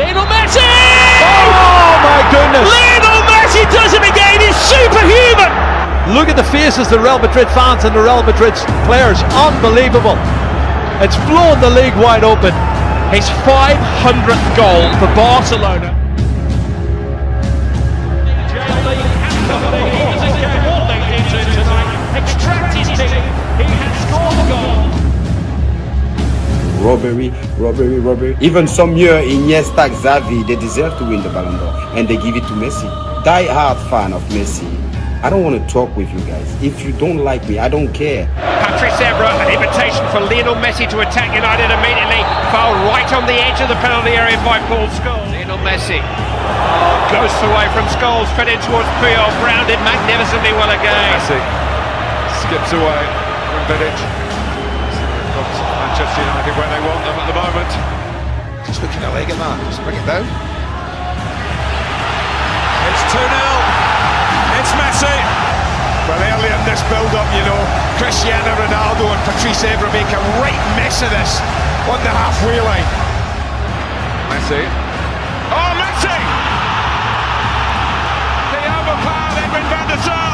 Lionel Messi! Oh my goodness! Lionel Messi does it again! He's superhuman! Look at the faces the Real Madrid fans and the Real Madrid players. Unbelievable. It's blown the league wide open. His 500th goal for Barcelona. Robbery, robbery, robbery. Even some year Iniesta, Xavi, they deserve to win the Ballon d'Or, and they give it to Messi. Die-hard fan of Messi. I don't want to talk with you guys. If you don't like me, I don't care. Patrice Evra, an invitation for Lionel Messi to attack United immediately. Foul right on the edge of the penalty area by Paul Scholes. Lionel Messi goes away from Scholes, fed in towards Puyol, grounded magnificently well again. Messi skips away from Vidic. Manchester United where they want them at the moment. Just looking at leg at that, just bring it down. It's 2 0. It's Messi. Well, early in this build-up, you know, Cristiano Ronaldo and Patrice Evra make a right mess of this on the halfway line. Messi. Oh, Messi! He overpowered Edwin van der Sar.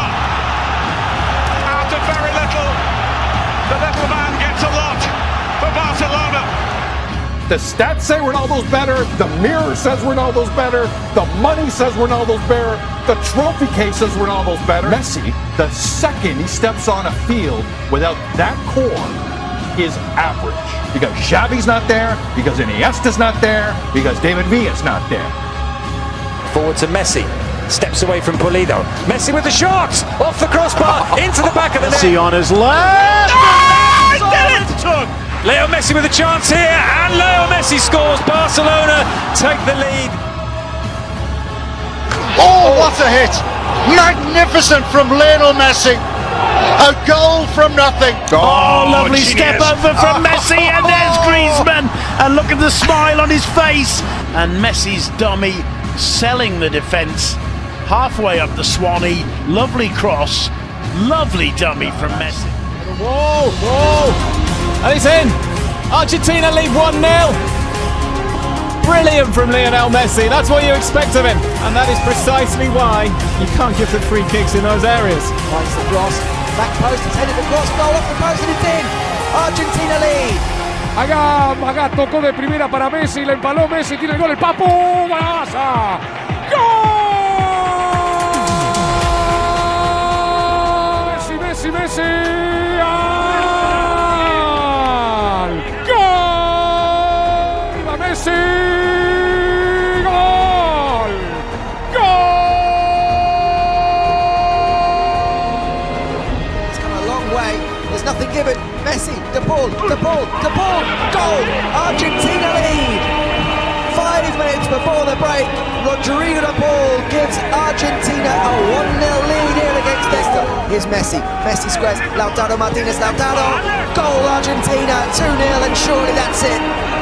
The stats say Ronaldo's better. The mirror says Ronaldo's better. The money says Ronaldo's better. The trophy case says Ronaldo's better. Messi, the second he steps on a field without that core, is average. Because Xavi's not there, because Iniesta's not there, because David Villa's not there. Forward to Messi. Steps away from Pulido. Messi with the shot! Off the crossbar, into the back of the net. Messi on his left. Oh, did it! Leo Messi with a chance here, and Leo Messi scores. Barcelona take the lead. Oh, what a hit! Magnificent from Lionel Messi. A goal from nothing. Oh, oh lovely step over from Messi, and there's Griezmann. And look at the smile on his face. And Messi's dummy selling the defence halfway up the Swanee. Lovely cross, lovely dummy from Messi. Whoa, whoa. And it's in. Argentina lead 1 0. Brilliant from Lionel Messi. That's what you expect of him. And that is precisely why you can't give the free kicks in those areas. Finds the cross. Back post. It's headed across. Goal off the post and it's in. Argentina lead. Acá, acá tocó de primera para Messi, le empaló Messi, tiene el gol, el Papu, ¡Golaza! Nothing given. Messi, De Paul, De Paul, De Paul, goal! Argentina lead! Five minutes before the break, Rodrigo De Paul gives Argentina a 1-0 lead here against Leicester. Here's Messi, Messi squares, Lautaro Martinez, Lautaro, goal Argentina, 2-0 and surely that's it.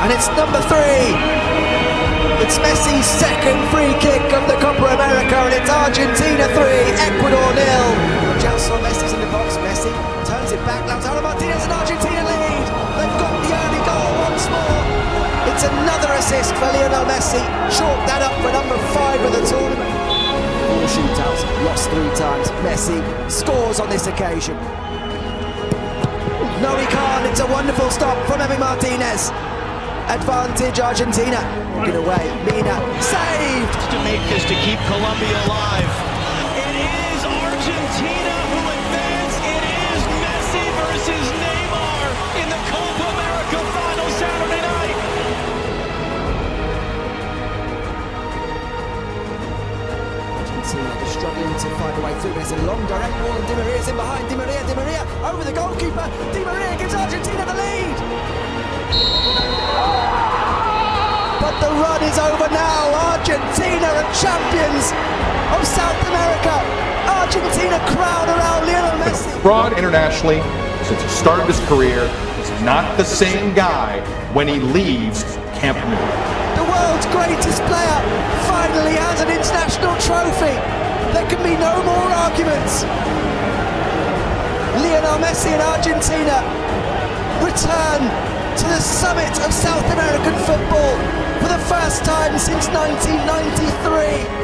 And it's number three. It's Messi's second free kick of the Copa America, and it's Argentina 3, Ecuador nil. Gelson Messi's in the box. Messi turns it back. Lautaro Martinez and Argentina lead. They've got the early goal once more. It's another assist for Lionel Messi. Chalk that up for number five of the tournament. Four shootouts, lost three times. Messi scores on this occasion. No, he can't. It's a wonderful stop from Emi Martinez. Advantage Argentina. Get away. Mina saved. To make this to keep Colombia alive. It is Argentina who advance. It is Messi versus Neymar in the Copa America final Saturday night. Argentina struggling to find a way through. There's a long direct ball and Di Maria's in behind. Di Maria, Di Maria over the goalkeeper. Di Maria gives Argentina the lead. But the run is over now. Argentina are champions of South America. Argentina crowd around Lionel Messi. Fraud internationally since he started his career. He's not the same guy when he leaves Camp Nou. The world's greatest player finally has an international trophy. There can be no more arguments. Lionel Messi and Argentina return to the summit of South American football for the first time since 1993.